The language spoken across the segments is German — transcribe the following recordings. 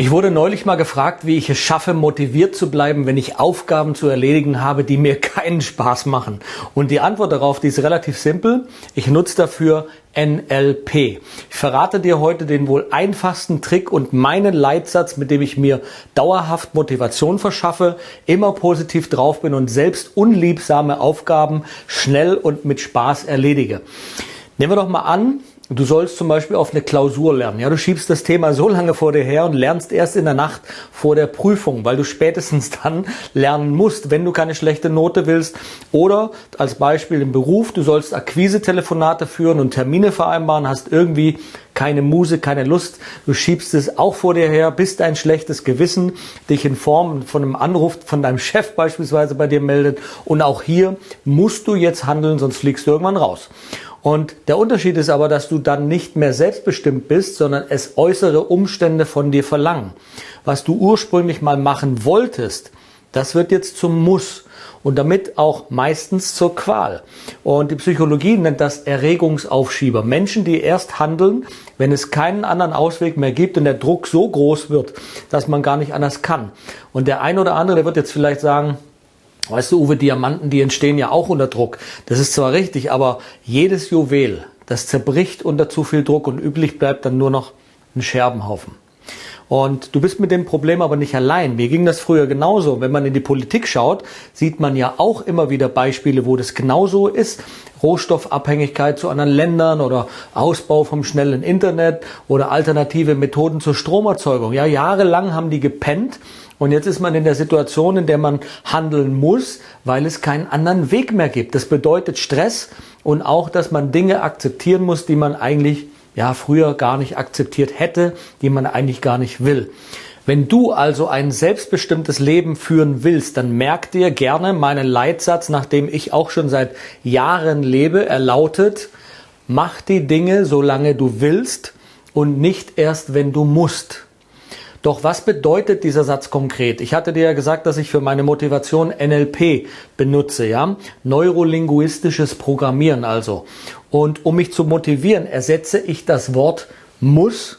Ich wurde neulich mal gefragt, wie ich es schaffe, motiviert zu bleiben, wenn ich Aufgaben zu erledigen habe, die mir keinen Spaß machen. Und die Antwort darauf, die ist relativ simpel. Ich nutze dafür NLP. Ich verrate dir heute den wohl einfachsten Trick und meinen Leitsatz, mit dem ich mir dauerhaft Motivation verschaffe, immer positiv drauf bin und selbst unliebsame Aufgaben schnell und mit Spaß erledige. Nehmen wir doch mal an, Du sollst zum Beispiel auf eine Klausur lernen. Ja, du schiebst das Thema so lange vor dir her und lernst erst in der Nacht vor der Prüfung, weil du spätestens dann lernen musst, wenn du keine schlechte Note willst. Oder als Beispiel im Beruf, du sollst Akquise-Telefonate führen und Termine vereinbaren, hast irgendwie keine Muse, keine Lust. Du schiebst es auch vor dir her, bist ein schlechtes Gewissen, dich in Form von einem Anruf von deinem Chef beispielsweise bei dir meldet. Und auch hier musst du jetzt handeln, sonst fliegst du irgendwann raus. Und der Unterschied ist aber, dass du dann nicht mehr selbstbestimmt bist, sondern es äußere Umstände von dir verlangen. Was du ursprünglich mal machen wolltest, das wird jetzt zum Muss und damit auch meistens zur Qual. Und die Psychologie nennt das Erregungsaufschieber. Menschen, die erst handeln, wenn es keinen anderen Ausweg mehr gibt und der Druck so groß wird, dass man gar nicht anders kann. Und der ein oder andere, der wird jetzt vielleicht sagen, Weißt du, Uwe, Diamanten, die entstehen ja auch unter Druck. Das ist zwar richtig, aber jedes Juwel, das zerbricht unter zu viel Druck und üblich bleibt dann nur noch ein Scherbenhaufen. Und du bist mit dem Problem aber nicht allein. Mir ging das früher genauso. Wenn man in die Politik schaut, sieht man ja auch immer wieder Beispiele, wo das genauso ist. Rohstoffabhängigkeit zu anderen Ländern oder Ausbau vom schnellen Internet oder alternative Methoden zur Stromerzeugung. Ja, jahrelang haben die gepennt und jetzt ist man in der Situation, in der man handeln muss, weil es keinen anderen Weg mehr gibt. Das bedeutet Stress und auch, dass man Dinge akzeptieren muss, die man eigentlich ja früher gar nicht akzeptiert hätte, die man eigentlich gar nicht will. Wenn du also ein selbstbestimmtes Leben führen willst, dann merk dir gerne meinen Leitsatz, nachdem ich auch schon seit Jahren lebe. Er lautet, mach die Dinge, solange du willst und nicht erst, wenn du musst. Doch was bedeutet dieser Satz konkret? Ich hatte dir ja gesagt, dass ich für meine Motivation NLP benutze, ja? Neurolinguistisches Programmieren also. Und um mich zu motivieren, ersetze ich das Wort muss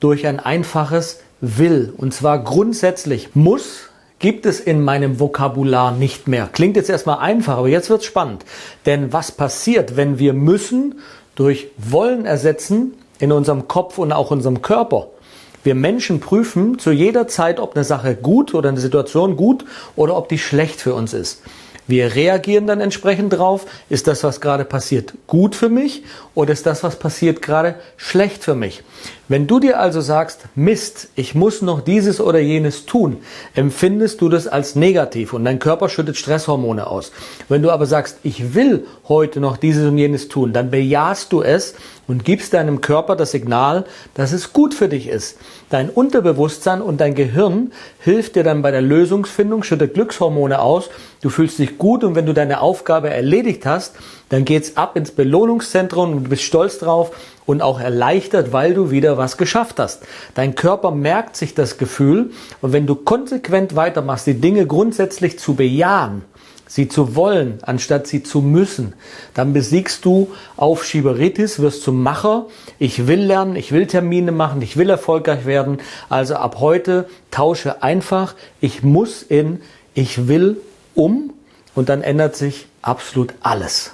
durch ein einfaches will. Und zwar grundsätzlich muss gibt es in meinem Vokabular nicht mehr. Klingt jetzt erstmal einfach, aber jetzt wird's spannend. Denn was passiert, wenn wir müssen durch wollen ersetzen in unserem Kopf und auch unserem Körper? Wir Menschen prüfen zu jeder Zeit, ob eine Sache gut oder eine Situation gut oder ob die schlecht für uns ist. Wir reagieren dann entsprechend drauf. Ist das, was gerade passiert, gut für mich oder ist das, was passiert, gerade schlecht für mich? Wenn du dir also sagst, Mist, ich muss noch dieses oder jenes tun, empfindest du das als negativ und dein Körper schüttet Stresshormone aus. Wenn du aber sagst, ich will heute noch dieses und jenes tun, dann bejahst du es und gibst deinem Körper das Signal, dass es gut für dich ist. Dein Unterbewusstsein und dein Gehirn hilft dir dann bei der Lösungsfindung, schüttet Glückshormone aus, du fühlst dich gut und wenn du deine Aufgabe erledigt hast, dann geht's ab ins Belohnungszentrum und du bist stolz drauf und auch erleichtert, weil du wieder was geschafft hast. Dein Körper merkt sich das Gefühl und wenn du konsequent weitermachst, die Dinge grundsätzlich zu bejahen, sie zu wollen, anstatt sie zu müssen, dann besiegst du Aufschieberitis, wirst zum Macher. Ich will lernen, ich will Termine machen, ich will erfolgreich werden. Also ab heute tausche einfach, ich muss in, ich will um und dann ändert sich absolut alles.